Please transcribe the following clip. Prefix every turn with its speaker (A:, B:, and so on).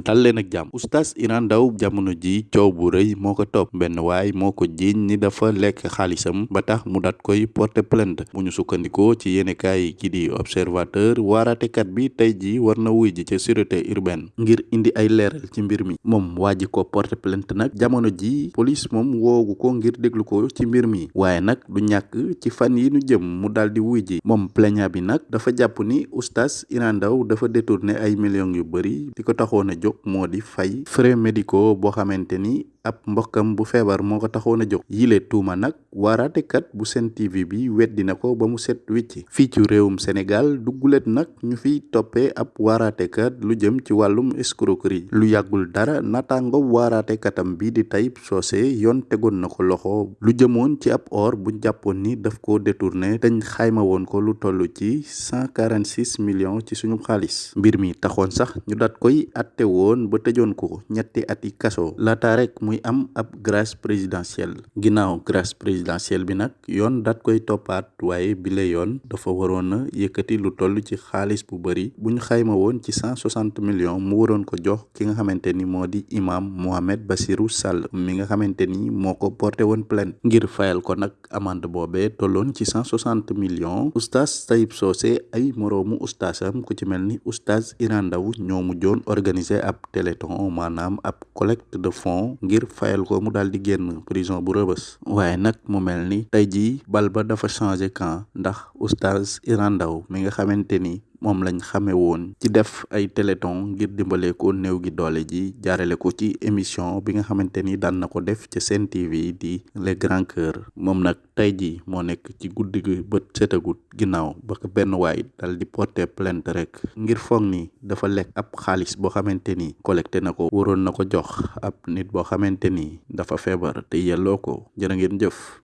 A: dal leen ak jàmm oustaz Iran Ndao jamono ji coow bu rëy moo ko topp. Benn waay moo ko ni dafa lekk xaalisam ba tax mu dat koy porter plainte. Bu ñu sukkandikoo ci yéenekaay ki di observateur waaraatekat bi tey ji war na wuy ji ca sûreté urbaine ngir indi ay leeral ci mbir mi. Moom waa ji ko porter plainte nag. Jamono ji police moom woogu ko ngir déglu ko ci mbir mi. Waaye nag du ñàkk ci fan yi nu jëm mu daal di wuy ji. Moom plaignant bi nag dafa jàpp ni oustaz Iran Ndao dafa détourné ay millions yu bëri di ko taxoon jóg moo di fay frais médicaux boo xamante ni ab mbokkam bu feebar moo ko taxoon a jóg. Yile tuuma nag waaraatekat bu Sen TV bi weddi na ko ba mu set wicc fii ci réewum Sénégal duggulet nag ñu fiy toppee ab waaraatekat lu jëm ci wàllum escroquerie. Lu yàggul dara nataango waaraateekatam bi di Tayib Socé yoon tegoon na ko loxo. Lu jëmoon ci ab or bu jàppoon ni daf ko détourné dañ xayma woon ko lu toll ci cent quarante six millions ci suñu xaalis. Mbir mi taxoon sax ñu dat koy atte woon ba tëjoon ko ñetti ati kaso. Laata rek muy am ab grâce présidentielle ginnaaw grâce présidentielle bi nag yoon dat koy toppaat waaye bile yoon dafa waroon a lu toll ci xaalis bu bëri bu ñu xayma woon ci cent soixante millions mu waroon ko jox ki nga xamante ni moo di imam Mohamed Bassirou Sall mi nga xamante ni moo ko porté woon plainte. Ngir fayal ko nag amande boobee tolloon ci cent soixante millions. Oustaz Tayib Socé ay moroomu oustazam ku ci mel ni oustaz Iran Ndao ñoo mujjoon organiser ab téléthon maanaam ab collecte de fonds ngir fayal ko mu daal di génn prison bu rëbës waaye nag mu mel ni tey jii bal ba dafa changé camp ndax oustaz Iran Ndao mi nga xamante ni moom lañ xamee woon ci def ay téléthon ngir dimbale ko néew gi doole ji jaarale ko ci émission bi nga xamante ni daan na ko def ci Sen TV di les grands cœurs. Moom nag tey jii moo nekk ci guddi gi bët setagut ginnaaw ba ko benn waay dal di porter plainte rek ngir foog ni dafa lekk ab xaalis boo xamante ni collecté na ko waroon na ko jox ab nit boo xamante ni dafa feebar te yelloo ko. Ngeen jëf